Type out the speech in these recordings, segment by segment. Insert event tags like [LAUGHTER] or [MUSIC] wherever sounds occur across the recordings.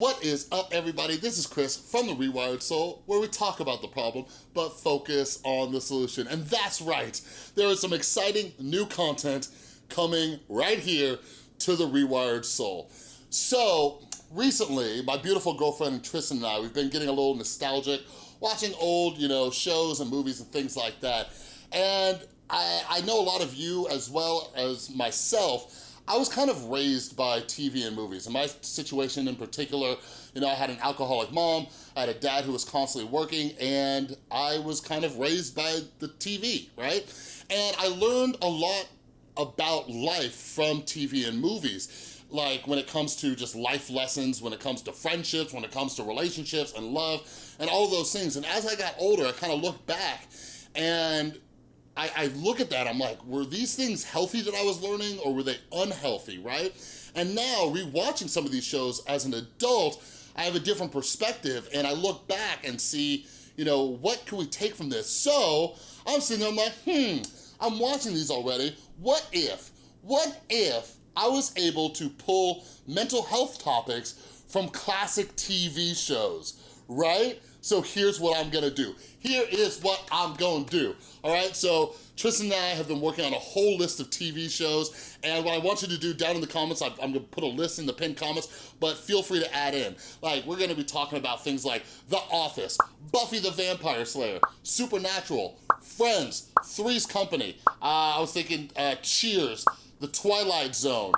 What is up everybody? This is Chris from The Rewired Soul where we talk about the problem but focus on the solution. And that's right, there is some exciting new content coming right here to The Rewired Soul. So recently, my beautiful girlfriend Tristan and I, we've been getting a little nostalgic, watching old, you know, shows and movies and things like that. And I, I know a lot of you as well as myself I was kind of raised by TV and movies. In my situation in particular, you know, I had an alcoholic mom, I had a dad who was constantly working, and I was kind of raised by the TV, right? And I learned a lot about life from TV and movies like when it comes to just life lessons, when it comes to friendships, when it comes to relationships and love and all those things. And as I got older, I kind of looked back and I, I look at that, I'm like, were these things healthy that I was learning or were they unhealthy, right? And now rewatching some of these shows as an adult, I have a different perspective and I look back and see, you know, what can we take from this? So I'm sitting there, I'm like, hmm, I'm watching these already. What if, what if I was able to pull mental health topics from classic TV shows, right? So here's what I'm gonna do. Here is what I'm gonna do, all right? So Tristan and I have been working on a whole list of TV shows, and what I want you to do down in the comments, I'm gonna put a list in the pinned comments, but feel free to add in. Like, we're gonna be talking about things like The Office, Buffy the Vampire Slayer, Supernatural, Friends, Three's Company, uh, I was thinking uh, Cheers, The Twilight Zone,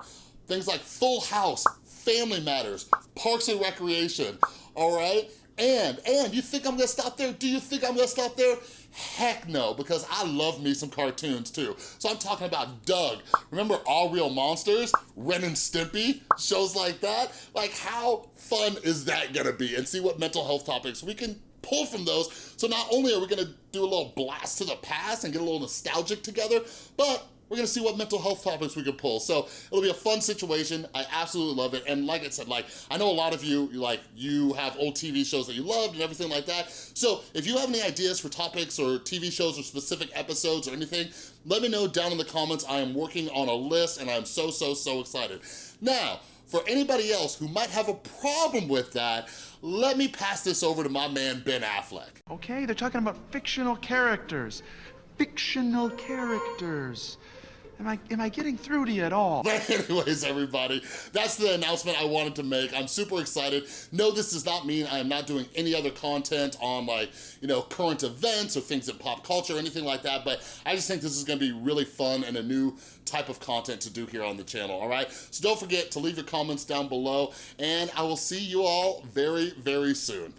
things like Full House, Family Matters, Parks and Recreation, all right? And, and, you think I'm gonna stop there? Do you think I'm gonna stop there? Heck no, because I love me some cartoons too. So I'm talking about Doug. Remember Aaahh!!! Real Monsters? Ren and Stimpy? Shows like that? Like how fun is that gonna be? And see what mental health topics we can pull from those. So not only are we gonna do a little blast to the past and get a little nostalgic together, but we're gonna see what mental health topics we can pull. So it'll be a fun situation. I absolutely love it. And like I said, like I know a lot of you, like you have old TV shows that you loved and everything like that. So if you have any ideas for topics or TV shows or specific episodes or anything, let me know down in the comments. I am working on a list and I'm so, so, so excited. Now, for anybody else who might have a problem with that, let me pass this over to my man, Ben Affleck. Okay, they're talking about fictional characters. Fictional characters. Am I, am I getting through to you at all? But [LAUGHS] anyways, everybody, that's the announcement I wanted to make. I'm super excited. No, this does not mean I am not doing any other content on like, you know, current events or things in pop culture or anything like that, but I just think this is gonna be really fun and a new type of content to do here on the channel, all right? So don't forget to leave your comments down below, and I will see you all very, very soon.